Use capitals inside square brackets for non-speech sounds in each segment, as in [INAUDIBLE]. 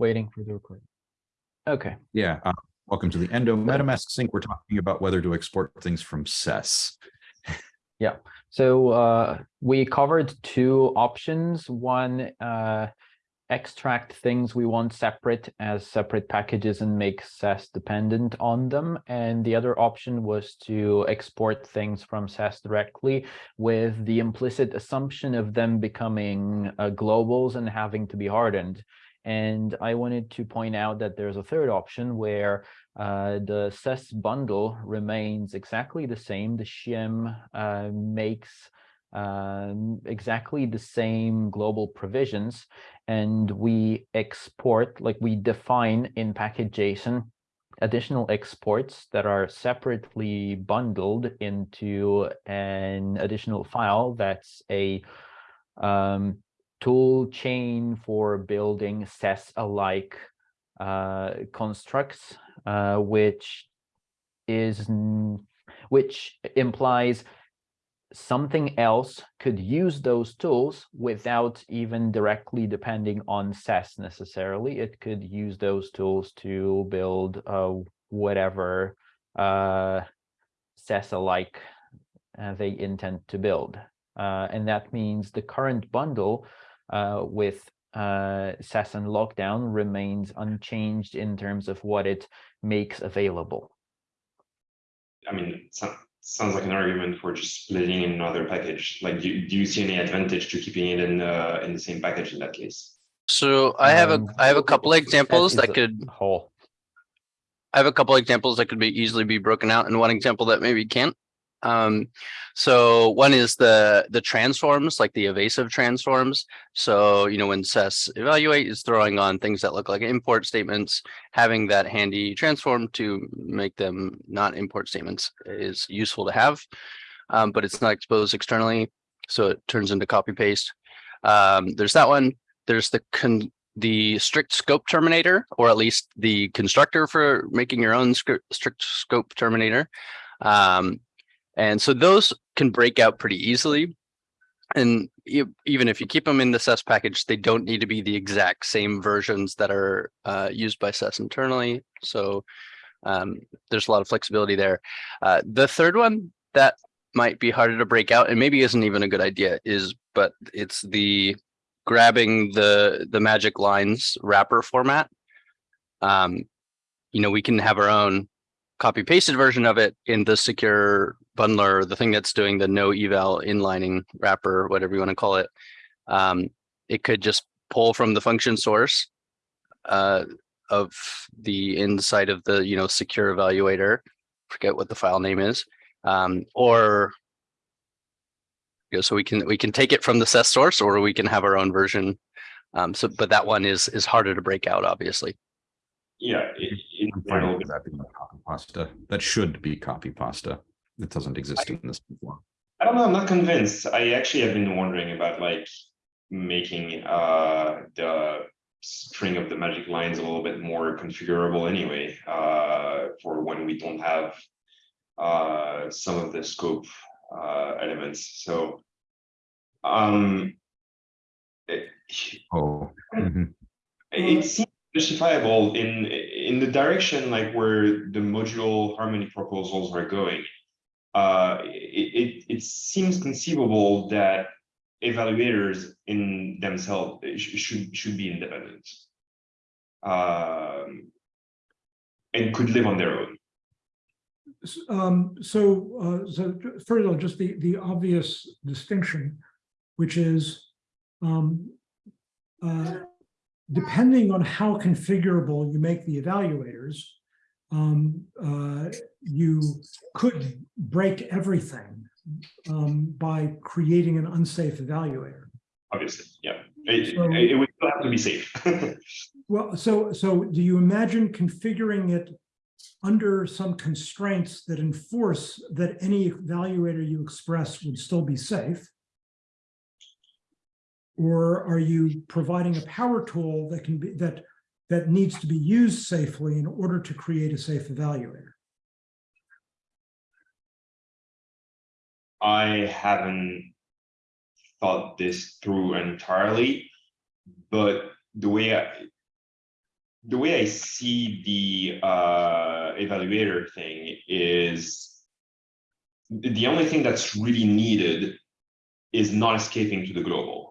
waiting for the recording. Okay, Yeah, uh, welcome to the Endo MetaMask sync. We're talking about whether to export things from SES. Yeah. So uh, we covered two options. One, uh, extract things we want separate as separate packages and make SES dependent on them. And the other option was to export things from SES directly with the implicit assumption of them becoming uh, globals and having to be hardened. And I wanted to point out that there's a third option where uh, the SES bundle remains exactly the same. The shim uh, makes um, exactly the same global provisions, and we export, like we define in package JSON, additional exports that are separately bundled into an additional file that's a um, tool chain for building SES-alike uh, constructs, uh, which is which implies something else could use those tools without even directly depending on SES necessarily. It could use those tools to build uh, whatever uh, SES-alike uh, they intend to build. Uh, and that means the current bundle uh, with uh, SES and lockdown remains unchanged in terms of what it makes available. I mean, so, sounds like an argument for just splitting in another package. Like, do, do you see any advantage to keeping it in uh, in the same package in that case? So I have a, Um, I have a couple SES examples that could, whole. I have a couple examples that could be easily be broken out and one example that maybe can't. Um, so one is the, the transforms, like the evasive transforms. So, you know, when SES evaluate is throwing on things that look like import statements, having that handy transform to make them not import statements is useful to have. Um, but it's not exposed externally, so it turns into copy paste. Um, there's that one. There's the the strict scope terminator, or at least the constructor for making your own strict scope terminator. Um, and so those can break out pretty easily. And even if you keep them in the SES package, they don't need to be the exact same versions that are uh, used by SES internally. So um, there's a lot of flexibility there. Uh, the third one that might be harder to break out and maybe isn't even a good idea is, but it's the grabbing the the magic lines wrapper format. Um, you know, we can have our own copy pasted version of it in the secure bundler, the thing that's doing the no eval inlining wrapper, whatever you want to call it. Um, it could just pull from the function source uh, of the inside of the, you know, secure evaluator, forget what the file name is, um, or you know, so we can we can take it from the SES source or we can have our own version. Um, so, but that one is is harder to break out, obviously. Yeah, it, in I'm fine general, with that pasta. That should be copy pasta. It doesn't exist in this form. I don't know. I'm not convinced. I actually have been wondering about like making uh the string of the magic lines a little bit more configurable anyway uh for when we don't have uh some of the scope uh elements so um Oh, [LAUGHS] mhm. it seems justifiable in in the direction like where the modular harmony proposals are going uh it, it it seems conceivable that evaluators in themselves should should be independent um and could live on their own. Um, so, uh, so first of all, just the, the obvious distinction, which is, um, uh, depending on how configurable you make the evaluators, um, uh, you could break everything, um, by creating an unsafe evaluator. obviously yeah it, So- it, it would still have to be safe [LAUGHS] Well, so, so do you imagine configuring it under some constraints that enforce that any evaluator you express would still be safe? Or are you providing a power tool that can be, that, that needs to be used safely in order to create a safe evaluator? I haven't thought this through entirely, but the way I, the way I see the uh, evaluator thing is the the only thing that's really needed is not escaping to the global.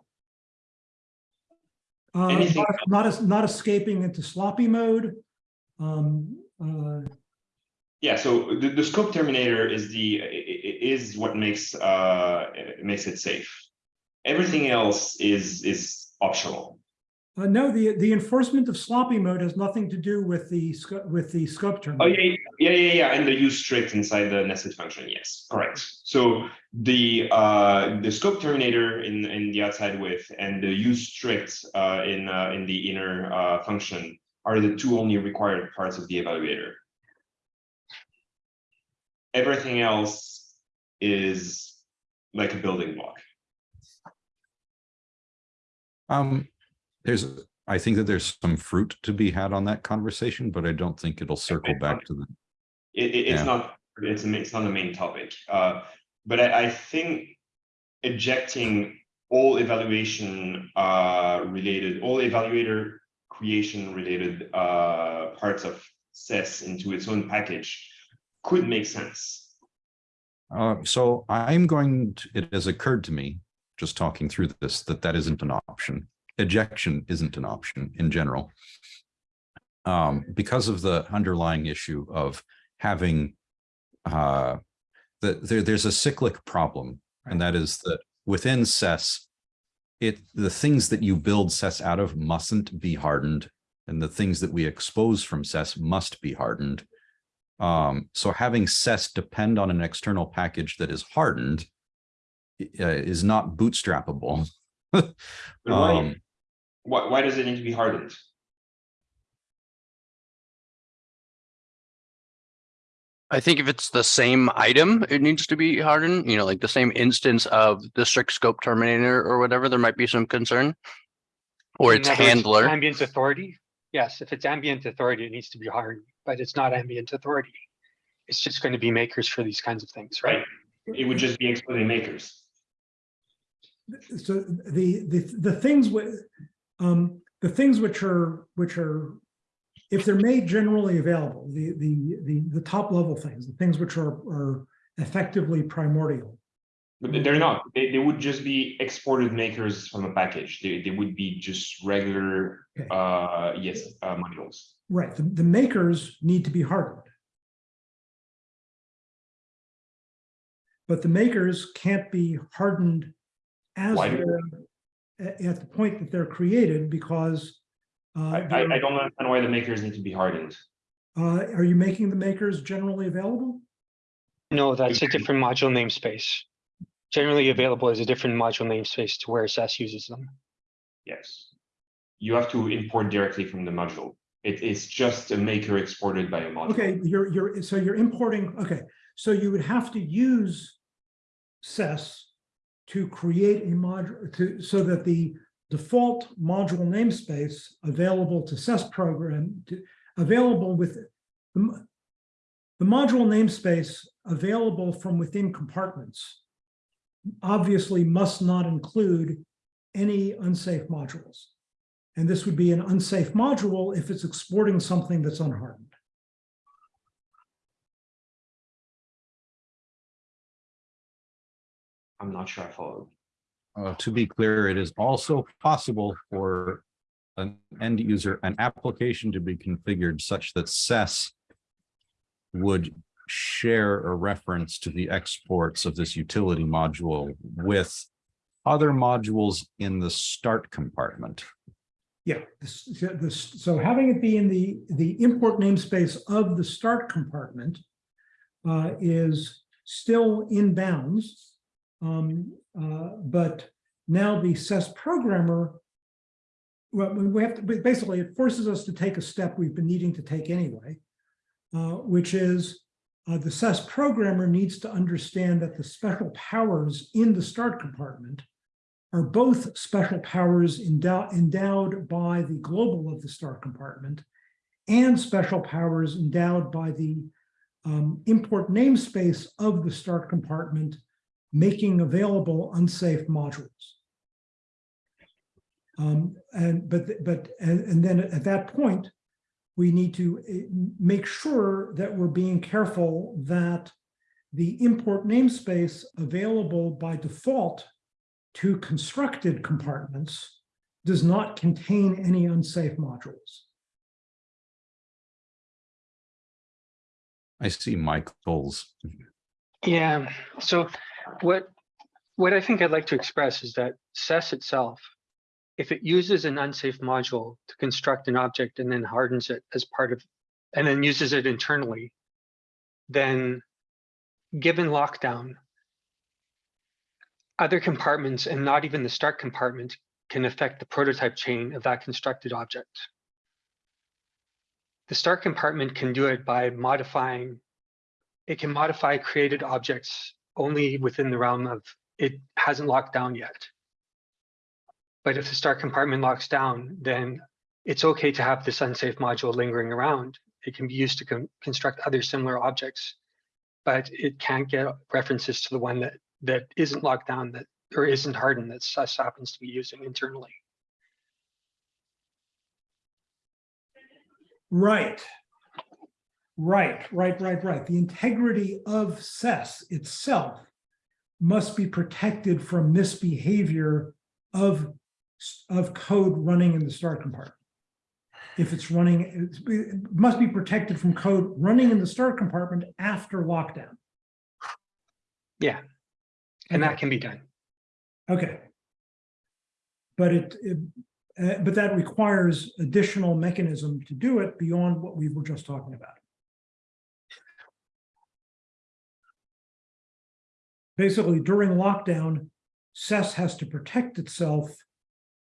Uh, Anything not- not, not escaping into sloppy mode. Um, uh, Yeah, so the, the scope terminator is the, is what makes, uh, makes it safe. Everything else is, is optional. Uh, no, the, the enforcement of sloppy mode has nothing to do with the, with the scope term. Oh, yeah, yeah, yeah, yeah, and the use strict inside the nested function, yes, correct. So the, uh, the scope terminator in, in the outside with and the use strict, uh, in, uh, in the inner, uh, function are the two only required parts of the evaluator. Everything else is like a building block. Um, there's, I think that there's some fruit to be had on that conversation, but I don't think it'll circle back to the, It, it- it's Yeah. not, it's, it's not the main topic, uh, but I, I think ejecting all evaluation, uh, related, all evaluator creation related, uh, parts of SES into its own package could make sense. uh, so I'm going, to- it has occurred to me, just talking through this, that that isn't an option. Ejection isn't an option in general. Um, because of the underlying issue of having uh, that there, there's a cyclic problem, and that is that within SES, it, the things that you build SES out of mustn't be hardened, and the things that we expose from SES must be hardened. Um, so having SES depend on an external package that is hardened uh, is not bootstrappable. [LAUGHS] Um, why, why does it need to be hardened? I think if it's the same item, it needs to be hardened, you know, like the same instance of the strict scope terminator or whatever, there might be some concern. Or In its other words, handler. Ambient authority, yes, if it's ambient authority, it needs to be hardened, but it's not ambient authority. It's just going to be makers for these kinds of things, right? Right. It would just be exploding makers. So the, the, the things with, um, the things which are, which are, if they're made generally available, the, the, the, the top level things, the things which are, are effectively primordial. But they- they're not, they, they would just be exported makers from a package. They, they would be just regular, Okay. uh, yes, uh, modules. Right, the, the makers need to be hardened. But the makers can't be hardened as Why? At, at the point that they're created because uh, I, I, I don't understand why the makers need to be hardened. uh, are you making the makers generally available? No, that's a different module namespace. Generally available as a different module namespace to where SES uses them. Yes. You have to import directly from the module. It is just a maker exported by a module. Okay, you're, you're, so you're importing, okay, so you would have to use SES to create a module, to, so that the default module namespace available to SES program, to, available with the, the module namespace available from within compartments obviously must not include any unsafe modules. And this would be an unsafe module if it's exporting something that's unhardened. I'm not sure I followed. Uh, to be clear, it is also possible for an end user, an application to be configured such that SES would share a reference to the exports of this utility module with other modules in the start compartment. Yeah, this, this, so having it be in the, the import namespace of the start compartment uh, is still in bounds. Um, uh, but now the SES programmer, well, we have to, basically it forces us to take a step we've been needing to take anyway, uh, which is uh, the SES programmer needs to understand that the special powers in the start compartment are both special powers endowed, endowed by the global of the start compartment and special powers endowed by the um, import namespace of the start compartment, making available unsafe modules. Um, and but but and, and then at that point, we need to eh, make sure that we're being careful that the import namespace available by default to constructed compartments does not contain any unsafe modules. I see Michael's. Yeah, so what, what I think I'd like to express is that SES itself, if it uses an unsafe module to construct an object and then hardens it as part of, and then uses it internally, then given lockdown, other compartments and not even the start compartment can affect the prototype chain of that constructed object. The start compartment can do it by modifying, it can modify created objects only within the realm of it hasn't locked down yet. But if the start compartment locks down, then it's okay to have this unsafe module lingering around. It can be used to con- construct other similar objects, but it can't get references to the one that that isn't locked down that or isn't hardened that SES happens to be using internally. Right. Right, right, right, right. The integrity of SES itself must be protected from misbehavior of, of code running in the start compartment. If it's running, it must be protected from code running in the start compartment after lockdown. Yeah, and Okay. that can be done. Okay. But it, it- uh, but that requires additional mechanism to do it beyond what we were just talking about. Basically, during lockdown, SES has to protect itself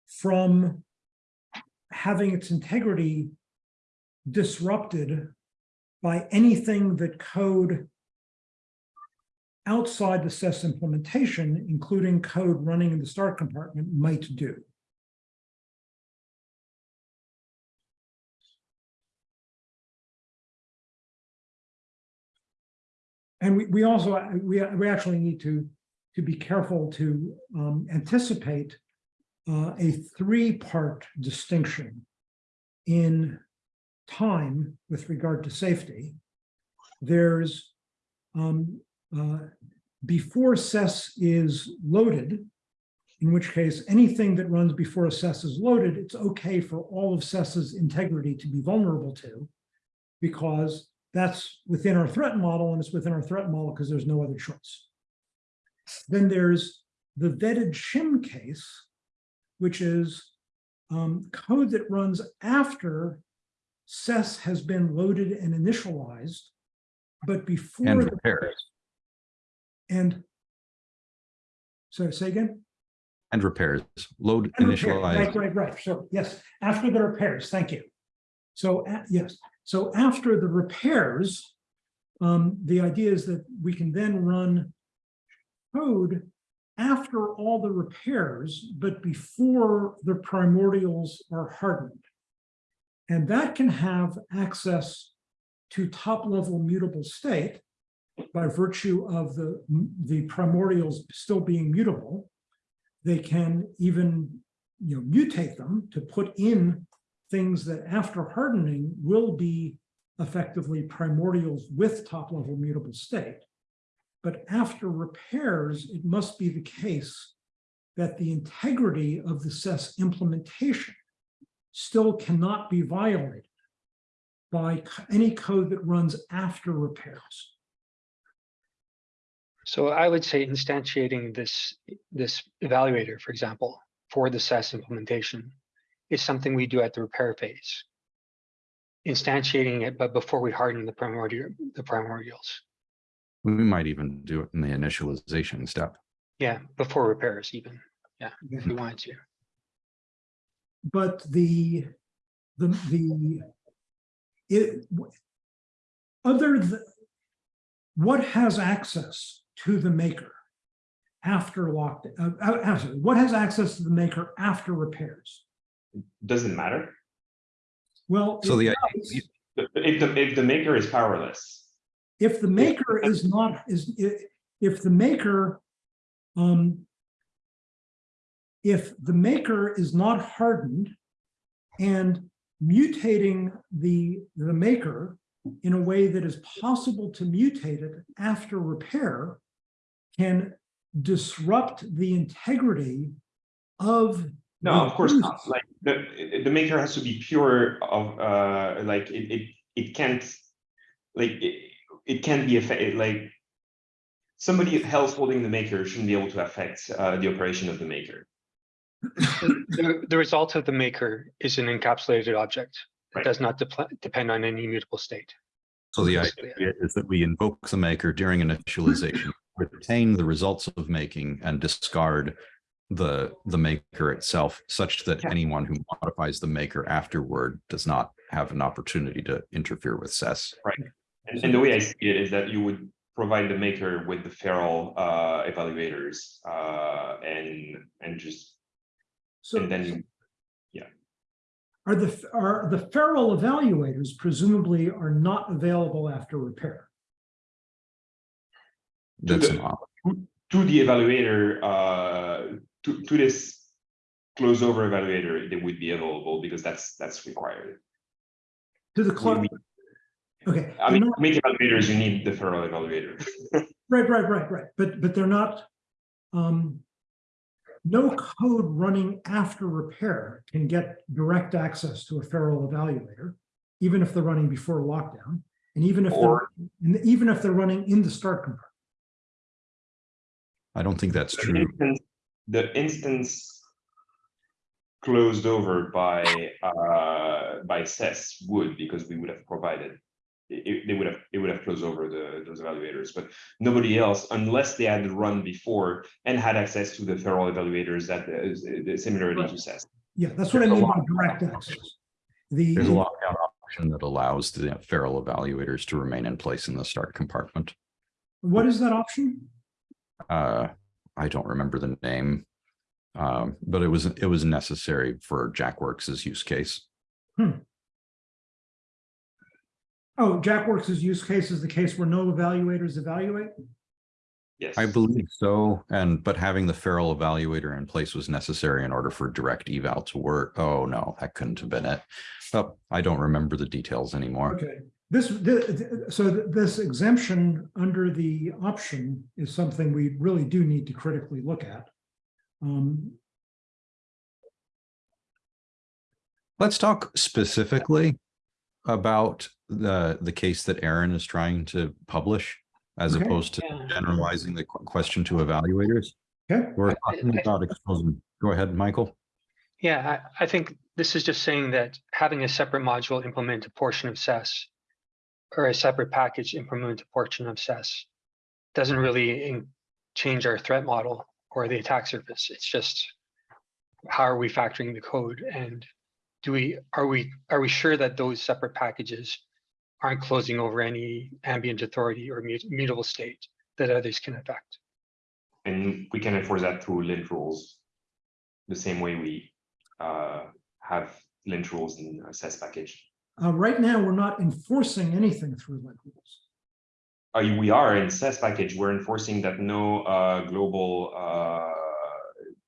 from having its integrity disrupted by anything that code outside the SES implementation, including code running in the start compartment, might do. And we, we also, we, we actually need to, to be careful to um, anticipate uh, a three-part distinction in time with regard to safety. There's um, uh, before SES is loaded, in which case anything that runs before SES is loaded, it's okay for all of SES's integrity to be vulnerable to, because that's within our threat model, and it's within our threat model because there's no other choice. Then there's the vetted shim case, which is um, code that runs after SES has been loaded and initialized, but before And the repairs. and so say again? And repairs. Load And repair, Right, right, right. So yes, after the repairs, thank you. So a- yes, so after the repairs, um, the idea is that we can then run code after all the repairs, but before the primordials are hardened. And that can have access to top level mutable state by virtue of the, the primordials still being mutable. They can even, you know, mutate them to put in things that after hardening will be effectively primordials with top level mutable state. But after repairs, it must be the case that the integrity of the SES implementation still cannot be violated by any code that runs after repairs. So I would say instantiating this, this evaluator, for example, for the SES implementation is something we do at the repair phase. Instantiating it, but before we harden the primordial, the primordials. We might even do it in the initialization step. Yeah, before repairs even. Yeah, if we wanted to. But the, the, the, it, other than, what has access to the maker after lockdown, uh, uh, what has access to the maker after repairs? Doesn't matter. Well, So the does If the, if the maker is powerless, if the maker is not, is, i- if the maker, um, if the maker is not hardened and mutating the, the maker in a way that is possible to mutate it after repair can disrupt the integrity of. No, of course not. Like the the maker has to be pure of uh like it it it can't like it, it can't be affected like somebody else holding the maker shouldn't be able to affect uh the operation of the maker. [COUGHS] The, the result of the maker is an encapsulated object. It Right. does not depl- depend on any mutable state. So the Basically, idea is that we invoke the maker during initialization, retain the results of making and discard the, the maker itself such that Yeah. anyone who modifies the maker afterward does not have an opportunity to interfere with SES. And, and the way I see it is that you would provide the maker with the feral uh evaluators uh and and just So and then are the, are the feral evaluators presumably are not available after repair? To That's the- an op- to the evaluator, uh, to, to this close over evaluator, they would be available because that's, that's required. To the We- cloud? we- Okay. I mean, not- to make evaluators, you need the feral evaluator. [LAUGHS] Right, right, right, right, but, but they're not, um, no code running after repair can get direct access to a feral evaluator, even if they're running before lockdown, and even if they're, even if they're running in the start compartment. I don't think that's true. instance- The instance closed over by, uh, by SES would, because we would have provided. It, it- they would have, it would have closed over the, those evaluators, but nobody else, unless they had run before and had access to the feral evaluators that is, is similarly to SES. Yeah, that's what I There's a mean by direct access. The, There's a lockout option that allows the feral evaluators to remain in place in the start compartment. what is that option? Uh, I don't remember the name. Um, but it was, it was necessary for Jackworks's use case. Oh, Jackworks's use case is the case where no evaluators evaluate? Yes. I believe so, and but having the feral evaluator in place was necessary in order for direct eval to work. Oh, no, that couldn't have been it. Oh, I don't remember the details anymore. Okay, this, the- so this exemption under the option is something we really do need to critically look at. Um, Let's talk specifically about the, the case that Aaron is trying to publish as Okay. opposed to Yeah. generalizing the question to evaluators. Okay, We're talking I- about exposing. Go ahead, Michael. Yeah, I, I think this is just saying that having a separate module implement a portion of SES or a separate package implement a portion of SES doesn't really change our threat model or the attack surface. It's just how are we factoring the code and do we, are we, are we sure that those separate packages aren't closing over any ambient authority or mut- mutable state that others can affect? And we can enforce that through lint rules. The same way we uh have lint rules in a SES package. Uh, right now, we're not enforcing anything through lint rules. Uh, we are in SES package, we're enforcing that no uh global uh.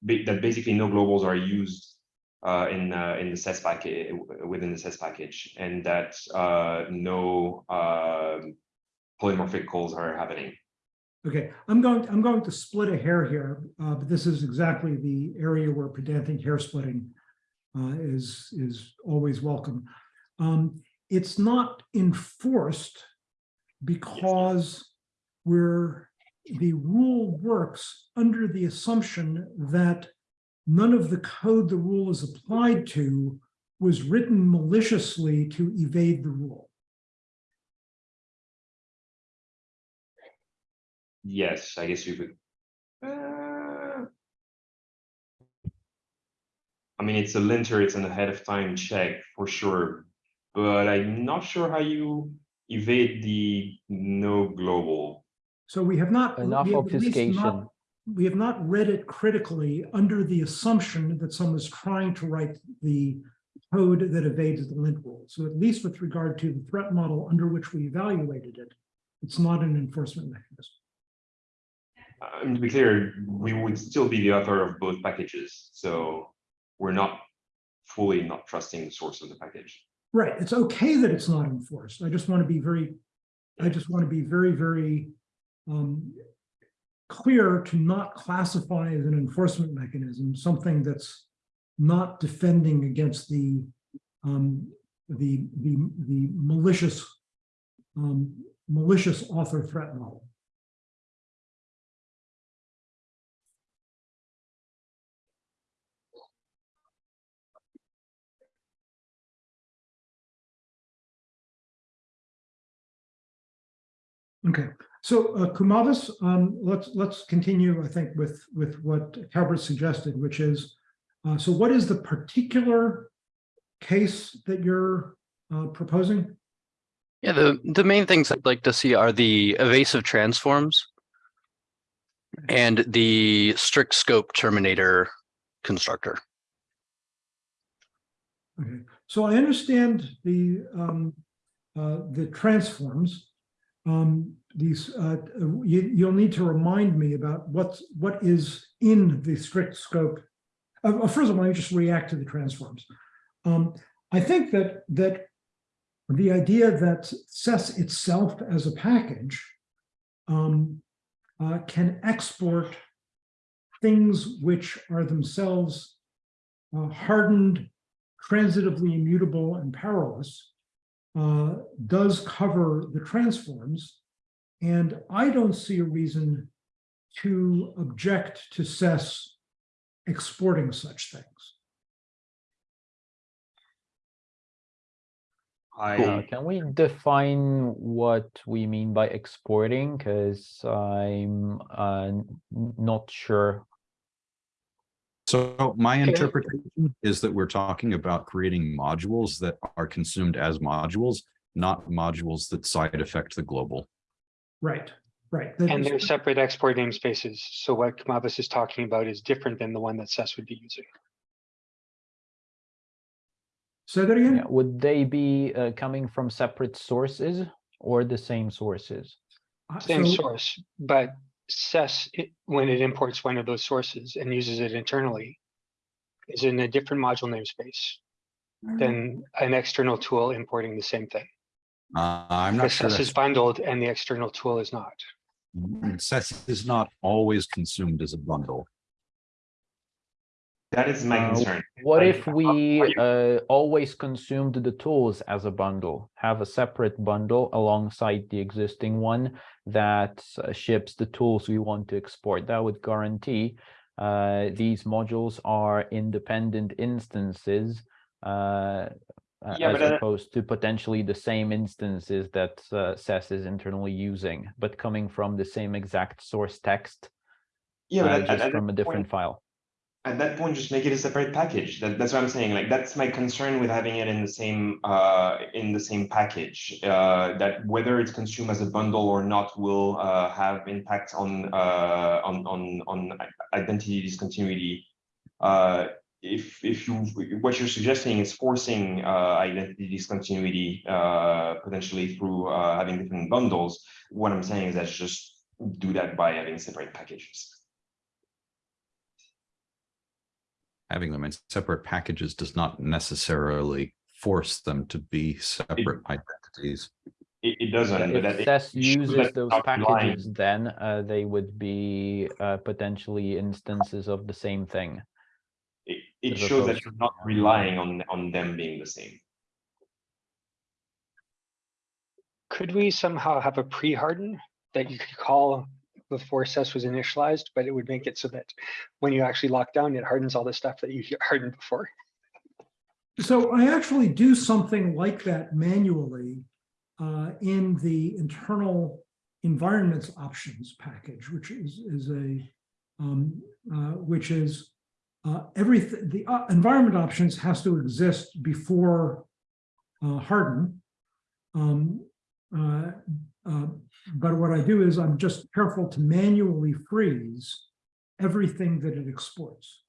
That basically no globals are used uh in uh in the SES package, within the SES package, and that uh no um. Polymorphic calls are happening. Okay, I'm going, to, I'm going to split a hair here, uh, but this is exactly the area where pedantic hair splitting uh, is, is always welcome. Um, it's not enforced because we're, the rule works under the assumption that none of the code the rule is applied to was written maliciously to evade the rule. Yes, I guess you could. Uh, I mean, it's a linter, it's an ahead of time check for sure, but I'm not sure how you evade the no global. So we have not. Enough we have obfuscation. not- We have not read it critically under the assumption that someone's trying to write the code that evades the lint rule. So at least with regard to the threat model under which we evaluated it, it's not an enforcement mechanism. Um, to be clear, we would still be the author of both packages, so we're not fully not trusting the source of the package. Right, it's okay that it's not enforced. I just want to be very, I just want to be very, very um, clear to not classify as an enforcement mechanism, something that's not defending against the um, the the the malicious um, malicious author threat model. Okay, so uh, Kumavis, um, let's let's continue, I think, with with what Calvert suggested, which is, uh, so what is the particular case that you're uh, proposing? Yeah, the, the main things I'd like to see are the evasive transforms and the strict scope terminator constructor. Okay, so I understand the um, uh, the transforms. Um, these uh, you, you'll need to remind me about what's what is in the strict scope. Uh, first of all, let me just react to the transforms. Um, I think that that the idea that SES itself as a package um, uh, can export things which are themselves uh, hardened, transitively immutable, and powerless uh, does cover the transforms. And I don't see a reason to object to SES exporting such things. Uh, can we define what we mean by exporting? Because I'm uh, not sure. So my interpretation is that we're talking about creating modules that are consumed as modules, not modules that side effect the global. Right, right. That And they're separate export namespaces. So what Kumavis is talking about is different than the one that SES would be using. Say that again? Yeah, would they be uh, coming from separate sources or the same sources? Uh, Same so- source, but SES, it- when it imports one of those sources and uses it internally, is in a different module namespace than an external tool importing the same thing. Uh, I'm not sure SES is that's, bundled and the external tool is not. SES is not always consumed as a bundle. That is my Uh, concern. What if we uh, always consumed the tools as a bundle, have a separate bundle alongside the existing one that uh, ships the tools we want to export? That would guarantee uh, these modules are independent instances uh, uh, Yeah, as opposed to potentially the same instances that uh, SES is internally using, but coming from the same exact source text, Yeah, but at- at just from a different point- file. At that point, just make it a separate package. That, that's what I'm saying. Like, that's my concern with having it in the same, uh, in the same package. Uh, that whether it's consumed as a bundle or not will, uh, have impact on, uh, on, on, on identity discontinuity. Uh, if, if you, what you're suggesting is forcing, uh, identity discontinuity, potentially through, having different bundles. What I'm saying is that just do that by having separate packages. Having them in separate packages does not necessarily force them to be separate identities. It, it doesn't, but. If it- SES it uses those it's not relying- packages, then uh, they would be uh, potentially instances of the same thing. It, it shows that you're not relying on, on them being the same. Could we somehow have a pre-harden that you could call before SES was initialized, but it would make it so that when you actually lock down, it hardens all the stuff that you [LAUGHS] hardened before? So I actually do something like that manually uh, in the internal environments options package, which is, is a, um, uh, which is uh, everything, the uh, environment options has to exist before uh, harden. Um, uh, but what I do is I'm just careful to manually freeze everything that it exports.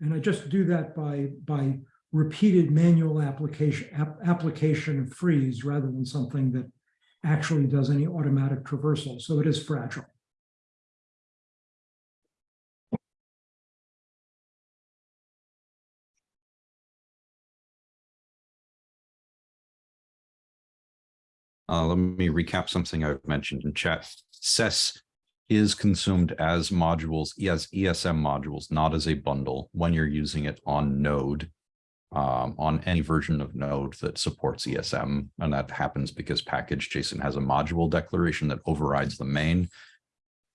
And I just do that by, by repeated manual application, app- application of freeze rather than something that actually does any automatic traversal. So it is fragile. Uh, let me recap something I've mentioned in chat. SES is consumed as modules, as ESM modules, not as a bundle when you're using it on Node. Um, on any version of Node that supports ESM, and that happens because package JSON has a module declaration that overrides the main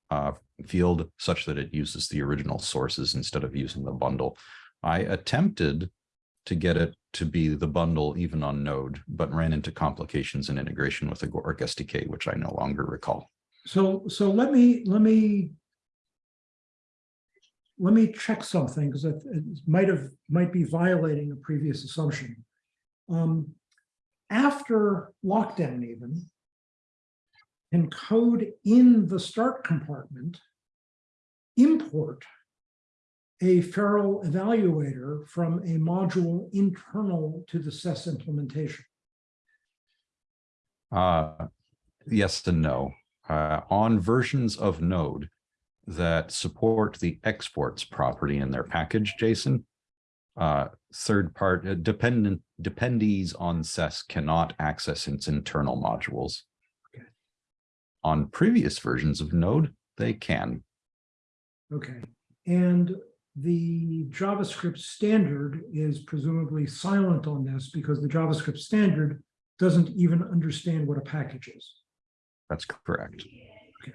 uh, field such that it uses the original sources instead of using the bundle. I attempted to get it to be the bundle even on Node, but ran into complications in integration with the Agoric SDK, which I no longer recall. So, so let me, let me let me check something because it, might have, might be violating a previous assumption. Um, after lockdown even, can code in the start compartment import a feral evaluator from a module internal to the SES implementation? Uh, yes and no. Uh, on versions of Node that support the exports property in their package JSON, uh, third part uh, dependent dependees on SES cannot access its internal modules. Okay. On previous versions of Node, they can. Okay, and the JavaScript standard is presumably silent on this because the JavaScript standard doesn't even understand what a package is. That's correct. Okay.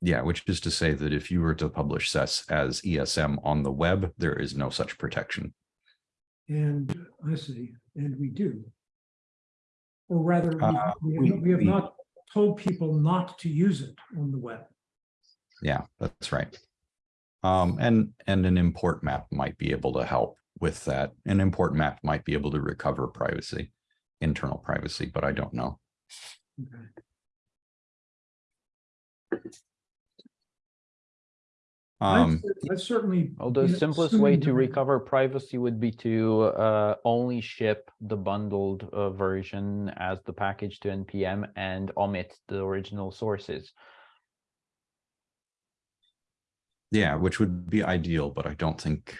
Yeah, which is to say that if you were to publish SES as ESM on the web, there is no such protection. And I see, and we do. Or rather, we- Uh, we, we- have- we have we- not told people not to use it on the web. Yeah, that's right. Um, and, and an import map might be able to help with that. An import map might be able to recover privacy, internal privacy, but I don't know. Okay. Um, cer- I've certainly. Well, the you know, simplest way to recover privacy would be to uh, only ship the bundled uh, version as the package to NPM and omit the original sources. Yeah, which would be ideal, but I don't think,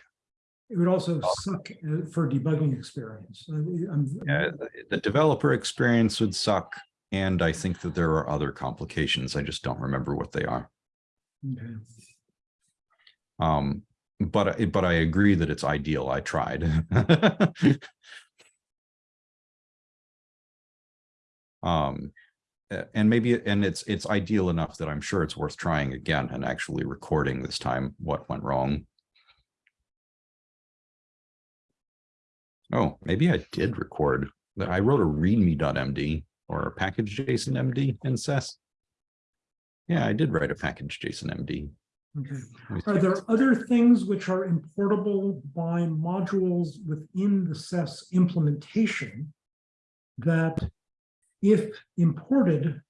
It would also suck uh, for debugging experience. I'm- uh, the developer experience would suck. And I think that there are other complications. I just don't remember what they are. Okay. Um, but, I- but I agree that it's ideal. I tried. [LAUGHS] Um, and maybe, and it's, it's ideal enough that I'm sure it's worth trying again and actually recording this time what went wrong. Oh, maybe I did record. I wrote a readme.md or a package JSON MD in SES. Yeah, I did write a package JSON MD. Okay. Are there other things which are importable by modules within the SES implementation that if imported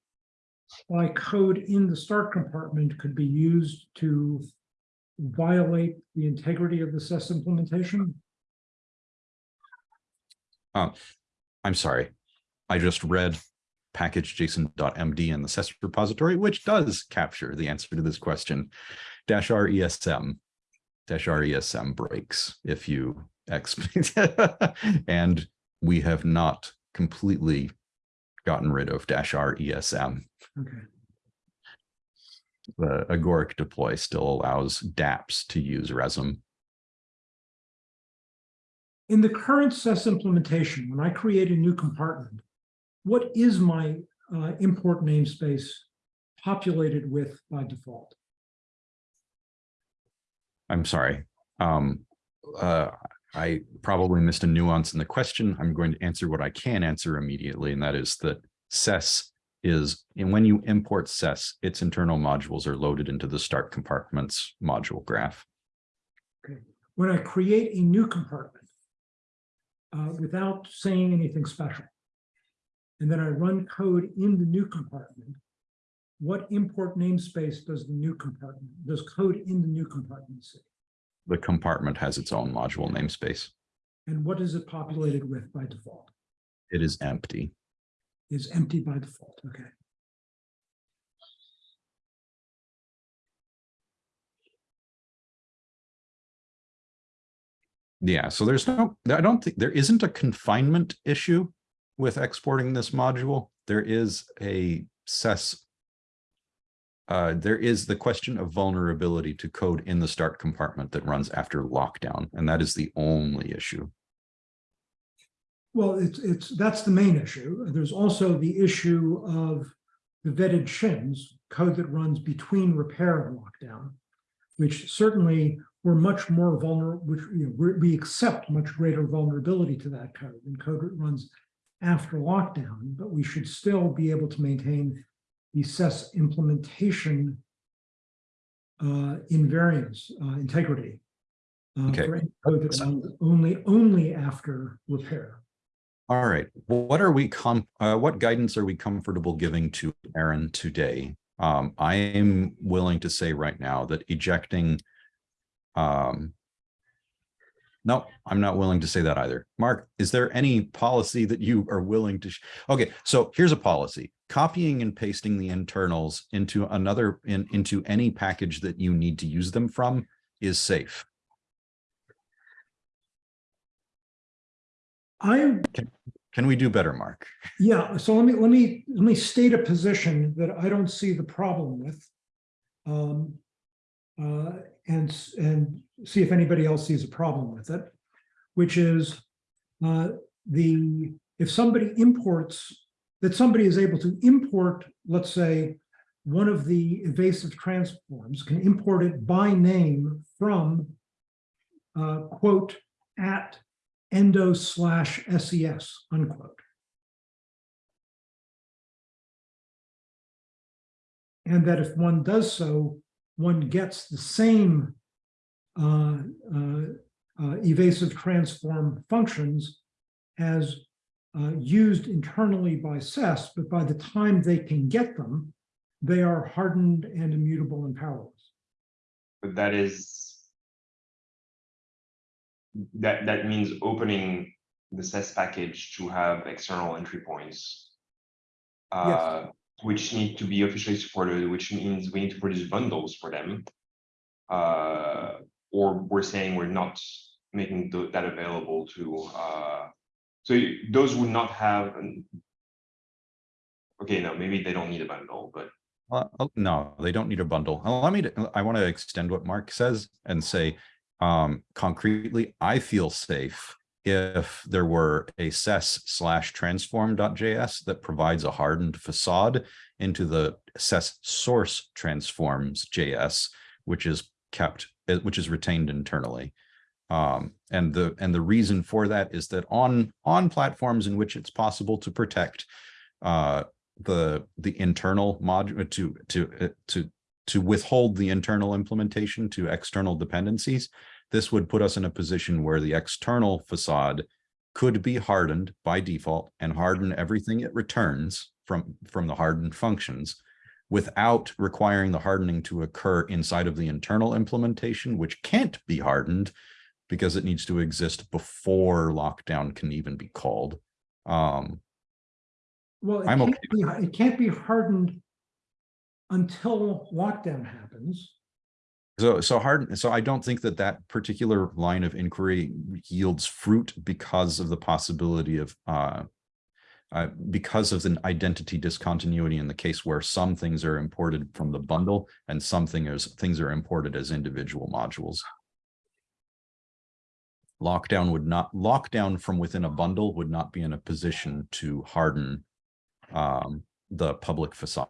by code in the start compartment could be used to violate the integrity of the SES implementation? Um, I'm sorry. I just read package json.md in the SES repository, which does capture the answer to this question. Dash R ESM, dash R ESM breaks if you X. [LAUGHS] And we have not completely gotten rid of dash R ESM. Okay, The agoric deploy still allows dApps to use RESM. in the current SES implementation, when I create a new compartment, what is my uh, import namespace populated with by default? I'm sorry. Um, uh, I probably missed a nuance in the question. I'm going to answer what I can answer immediately, and that is that SES is, and when you import SES, its internal modules are loaded into the start compartments module graph. Okay. When I create a new compartment uh, without saying anything special, and then I run code in the new compartment, what import namespace does the new compartment, does code in the new compartment see? The compartment has its own module namespace. And what is it populated with by default? It is empty. Is empty by default, okay. Yeah, so there's no, I don't think, there isn't a confinement issue with exporting this module. There is a SES. Uh, there is the question of vulnerability to code in the start compartment that runs after lockdown, and that is the only issue. Well, it's, it's, that's the main issue. There's also the issue of the vetted shims, code that runs between repair and lockdown, which certainly we're much more vulnerable, which, you know, we accept much greater vulnerability to that code than code that runs after lockdown, but we should still be able to maintain the SES implementation uh, invariance, uh, integrity. uh, Okay. for any Code that runs only, only after repair. All right, what are we com, uh, what guidance are we comfortable giving to Aaron today? Um, I am willing to say right now that ejecting. Um. No, I'm not willing to say that either. Mark, is there any policy that you are willing to? Okay, so here's a policy. Copying and pasting the internals into another, in, into any package that you need to use them from is safe. I Can we do better, Mark? Yeah, so let me, let me, let me state a position that I don't see the problem with. Um, uh, and, and see if anybody else sees a problem with it, which is uh, the, if somebody imports, that somebody is able to import, let's say, one of the evasive transforms, can import it by name from uh, quote, at endo slash SES, unquote. And that if one does so, one gets the same uh, uh, uh, evasive transform functions as uh, used internally by SES, but by the time they can get them, they are hardened and immutable and powerless. But that is. That, that means opening the SES package to have external entry points. Uh, which need to be officially supported, which means we need to produce bundles for them. Uh, or we're saying we're not making tho- that available to, uh, so those would not have. an- Okay, no, maybe they don't need a bundle, but Uh, oh, no, they don't need a bundle. Allow me I want to extend what Mark says and say, um, concretely, I feel safe if there were a SES slash transform.js that provides a hardened facade into the SES source transforms JS, which is kept, uh, which is retained internally. Um, and the, and the reason for that is that on, on platforms in which it's possible to protect, uh, the the internal module to to uh, to to withhold the internal implementation to external dependencies this would put us in a position where the external facade could be hardened by default and harden everything it returns from from the hardened functions without requiring the hardening to occur inside of the internal implementation which can't be hardened because it needs to exist before lockdown can even be called um Well, it I'm can't okay be, it can't be hardened until lockdown happens. So, so hard, so I don't think that that particular line of inquiry yields fruit because of the possibility of, uh, uh, because of an identity discontinuity in the case where some things are imported from the bundle and some things, things are imported as individual modules. Lockdown would not, lockdown from within a bundle would not be in a position to harden um, the public facade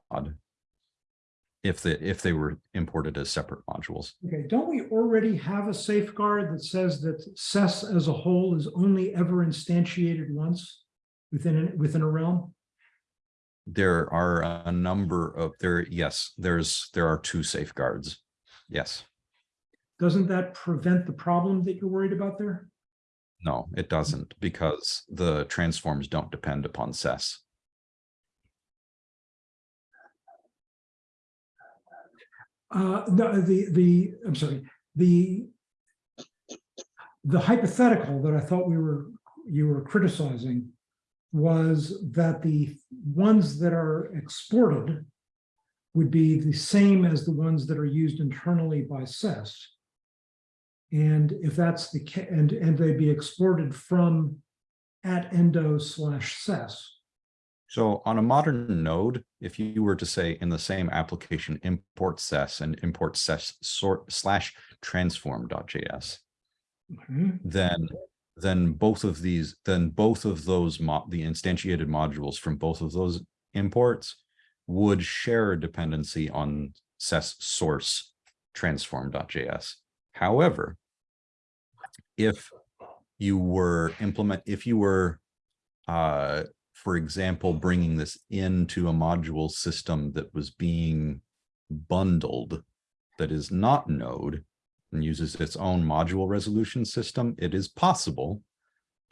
if the, if they were imported as separate modules. Okay, don't we already have a safeguard that says that SES as a whole is only ever instantiated once within, a- within a realm? There are a number of there, yes, there's, there are two safeguards. Yes, Doesn't that prevent the problem that you're worried about there? no, it doesn't because the transforms don't depend upon SES. Uh, no, the, the, I'm sorry, the the hypothetical that I thought we were, you were criticizing was that the ones that are exported would be the same as the ones that are used internally by SES. And if that's the, ca- and, and they be exported from at endo slash ses. So on a modern node, if you were to say in the same application, import ses and import ses sort slash transform.js, Mhm. then then both of these, then both of those mo the instantiated modules from both of those imports would share a dependency on ses source transform.js. However, if you were implement, if you were, uh, for example, bringing this into a module system that was being bundled that is not node and uses its own module resolution system, it is possible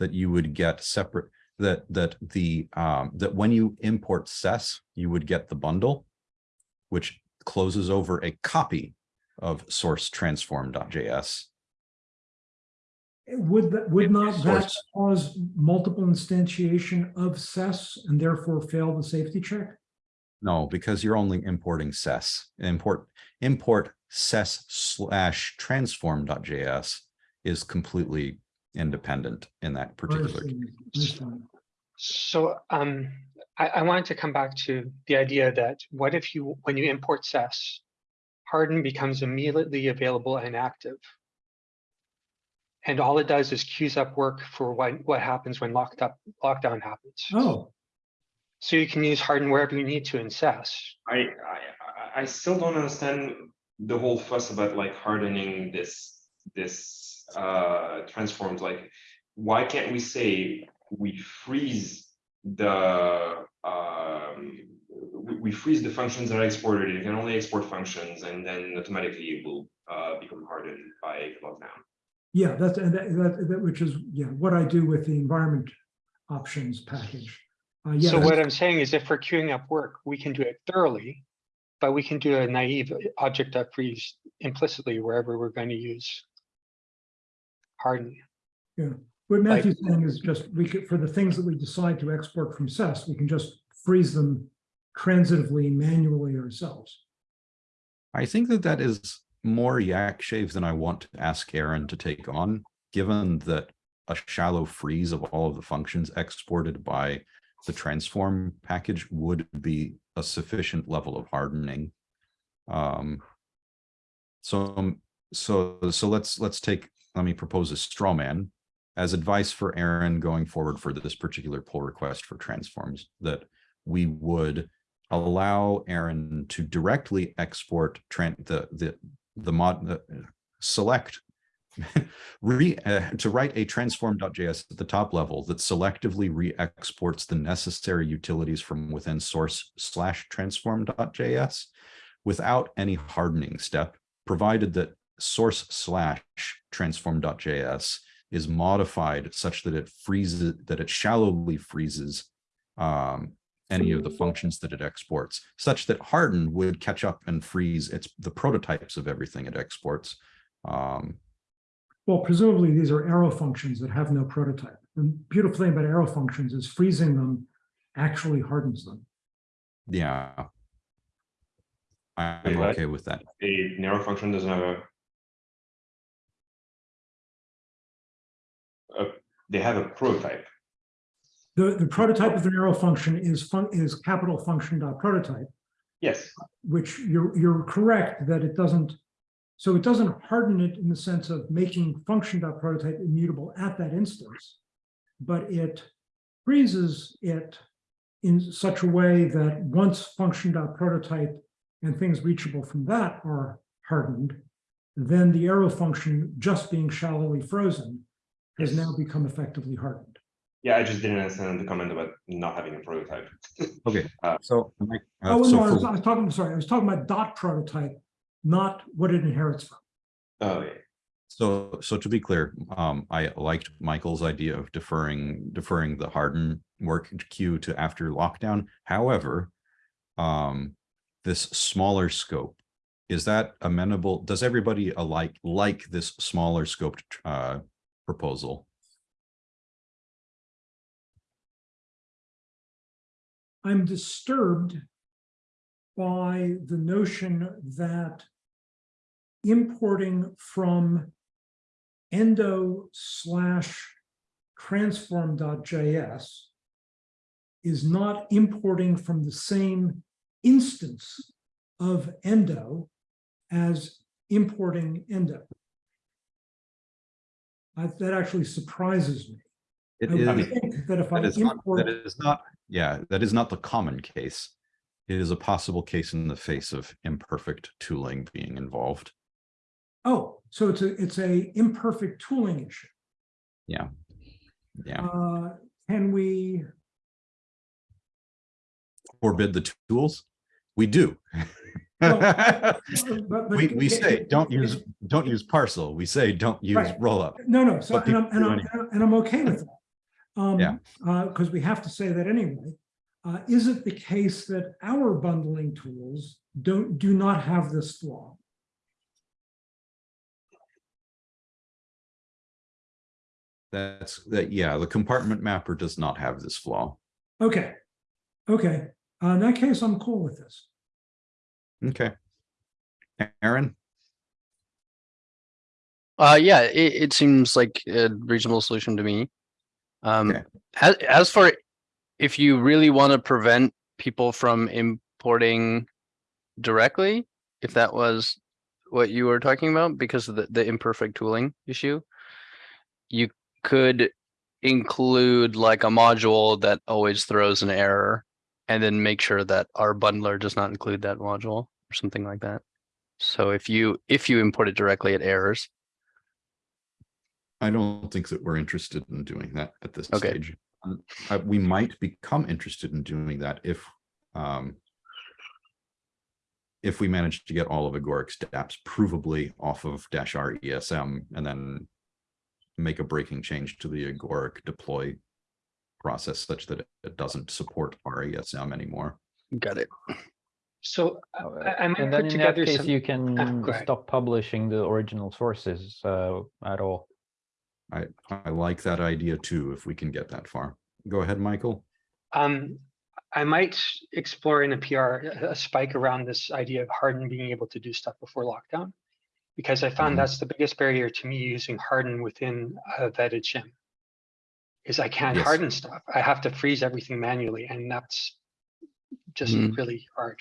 that you would get separate, that, that the, um, that when you import SES, you would get the bundle, which closes over a copy of source transform.js. Would that, would not that cause multiple instantiation of ses and therefore fail the safety check? No, because you're only importing SES. Import, import SES slash transform.js is completely independent in that particular. Understand, understand. So um, I, I wanted to come back to the idea that what if you, when you import SES, Harden becomes immediately available and active. And all it does is queues up work for what, what happens when locked up, lockdown happens. Oh, So you can use Harden wherever you need to in SES. I, I, I- I still don't understand the whole fuss about like hardening this, this, uh, transforms, like, why can't we say we freeze the, um, we, we freeze the functions that are exported, you can only export functions, and then automatically it will, uh, become hardened by lockdown. yeah, that's, and that, that, that, which is, yeah, what I do with the environment options package. Uh, yeah, So what I'm saying is if we're queuing up work, we can do it thoroughly, but we can do a naive object that freeze implicitly wherever we're going to use Harden. Yeah, what Matthew's saying is just, we could, for the things that we decide to export from SES, we can just freeze them transitively, manually ourselves. I think that that is more yak shave than I want to ask Aaron to take on, given that a shallow freeze of all of the functions exported by the transform package would be a sufficient level of hardening. Um, so, so, so let's, let's take, let me propose a straw man as advice for Aaron going forward for this particular pull request for transforms, that we would allow Aaron to directly export the, the, the mod, the, select [LAUGHS] re, uh, to write a transform.js at the top level that selectively re-exports the necessary utilities from within source slash transform.js without any hardening step, provided that source slash transform.js is modified such that it freezes, that it shallowly freezes um, any of the functions that it exports, such that Harden would catch up and freeze its the prototypes of everything it exports. Um, Well, presumably these are arrow functions that have no prototype. The beautiful thing about arrow functions is freezing them actually hardens them. yeah. I'm Wait, okay with that. A narrow function doesn't have a. a- they have a prototype. The, the prototype of the arrow function is fun, is capital function dot prototype, Yes, which you're, you're correct that it doesn't. So it doesn't harden it in the sense of making function dot prototype immutable at that instance. But it freezes it in such a way that once function dot prototype and things reachable from that are hardened, then the arrow function just being shallowly frozen has Yes. now become effectively hardened. Yeah, I just didn't understand the comment about not having a prototype. [LAUGHS] Okay, Uh, so. Mike, uh, Oh, so no, I was, I was talking, sorry, I was talking about dot prototype, not what it inherits from. Oh, yeah. So, so to be clear, um, I liked Michael's idea of deferring, deferring the harden work queue to after lockdown. However, um, this smaller scope, is that amenable? Does everybody alike, like this smaller scoped, uh, proposal? I'm disturbed by the notion that importing from endo slash transform.js is not importing from the same instance of endo as importing endo. I- That actually surprises me. It I is, think that if I that not, import, that is not, yeah, that is not the common case. It is a possible case in the face of imperfect tooling being involved. oh, so it's a, it's a imperfect tooling issue. Yeah. Yeah, Uh, Can we, forbid the tools? We do. [LAUGHS] Well, but- but- We, we say, don't use, don't use parcel. We say, don't use Right. rollup. No, no, so, and I'm, and I'm, and I'm okay with that. Um, Yeah. uh, because we have to say that anyway. Uh, is it the case that our bundling tools don't, do not have this flaw? That's, that, yeah, the compartment mapper does not have this flaw. Okay, okay, uh, in that case, I'm cool with this. Okay. Aaron? Uh, yeah, it, it seems like a reasonable solution to me. Um, Okay. as, as for if you really want to prevent people from importing directly, if that was what you were talking about, because of the, the imperfect tooling issue, you could include like a module that always throws an error and then make sure that our bundler does not include that module or something like that. So if you, if you import it directly, it errors. I don't think that we're interested in doing that at this Okay. stage. Uh, we might become interested in doing that if, um, if we manage to get all of Agoric's dApps provably off of dash R ESM and then make a breaking change to the Agoric deploy process such that it- it doesn't support RESM anymore. Got it. So Uh, I, I And then in that case, some, you can go ahead. stop publishing the original sources uh, at all. I, I like that idea too, if we can get that far. Go ahead, Michael. um, I might explore in a PR, a- spike around this idea of Harden being able to do stuff before lockdown. Because I found that's the biggest barrier to me using Harden within a vetted shim. Is I can't Yes. harden stuff. I have to freeze everything manually and that's just Mhm. really hard.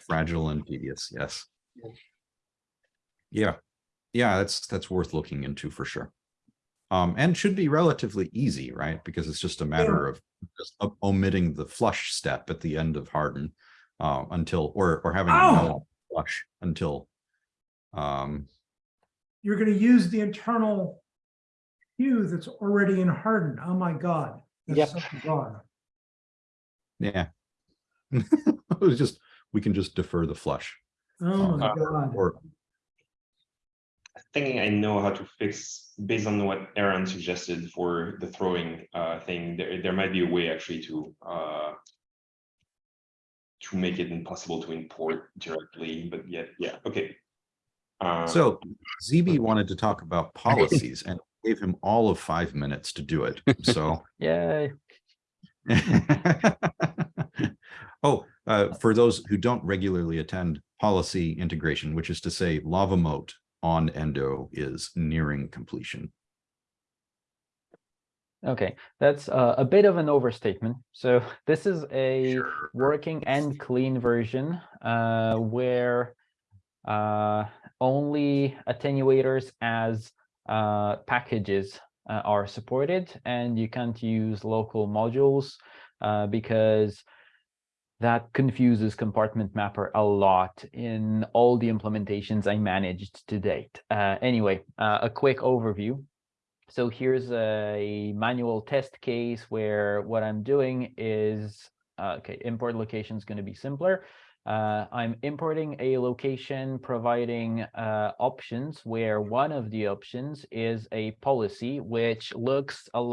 Fragile and tedious, yes. Yeah. Yeah, yeah, that's, that's worth looking into for sure. Um, and should be relatively easy, right? Because it's just a matter of just omitting the flush step at the end of harden. Uh, until, or, or having a Ow! flush until. Um, You're gonna use the internal queue that's already in Harden. Oh my God. That's so yeah. [LAUGHS] It was just, we can just defer the flush Oh my Uh, God. or, thinking I know how to fix based on what Aaron suggested for the throwing uh thing, there there might be a way actually to uh to make it impossible to import directly, but yet, yeah, okay. Uh, So ZB wanted to talk about policies and [LAUGHS] gave him all of five minutes to do it. So. [LAUGHS] Yay. [LAUGHS] Oh, uh, for those who don't regularly attend policy integration, which is to say LavaMoat on Endo is nearing completion. Okay, that's uh, a bit of an overstatement. So [LAUGHS] this is a Sure. working and clean version uh, where uh, only attenuators as uh, packages uh, are supported, and you can't use local modules uh, because that confuses compartment mapper a lot in all the implementations I managed to date. Uh, anyway, uh, a quick overview. So here's a manual test case where what I'm doing is, uh, okay, import location is going to be simpler. Uh, I'm importing a location providing uh, options where one of the options is a policy which looks a lot